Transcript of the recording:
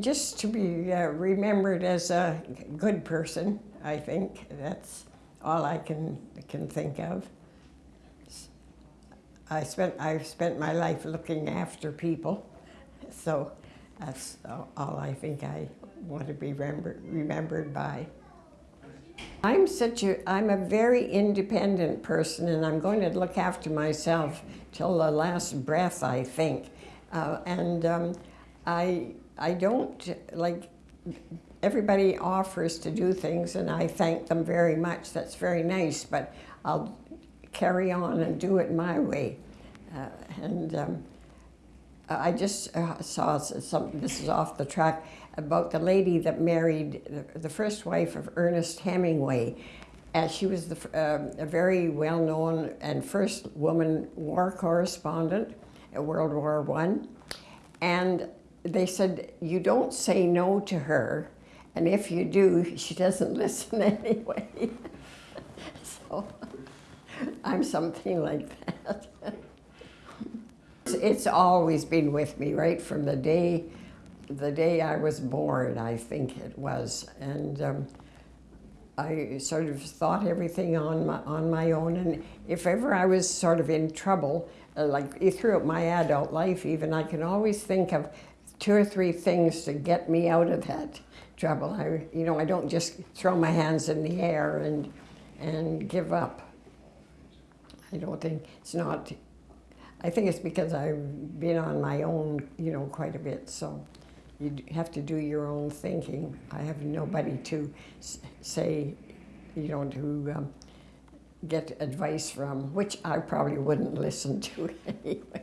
just to be uh, remembered as a good person, I think. That's all I can, can think of. I spent, I've spent my life looking after people, so that's all I think I want to be remembered, remembered by. I'm such a, I'm a very independent person and I'm going to look after myself till the last breath, I think. Uh, and um, I, I don't, like, everybody offers to do things and I thank them very much. That's very nice, but I'll carry on and do it my way. Uh, and um, I just uh, saw some, this is off the track, about the lady that married the, the first wife of Ernest Hemingway. And she was the, uh, a very well-known and first woman war correspondent at World War One. And they said, you don't say no to her, and if you do, she doesn't listen anyway. so I'm something like that. It's always been with me, right from the day, the day I was born, I think it was. And um, I sort of thought everything on my, on my own. And if ever I was sort of in trouble, uh, like throughout my adult life even, I can always think of two or three things to get me out of that trouble. I, you know, I don't just throw my hands in the air and, and give up. I don't think, it's not I think it's because I've been on my own, you know, quite a bit. So you have to do your own thinking. I have nobody to say, you know, to um, get advice from, which I probably wouldn't listen to anyway.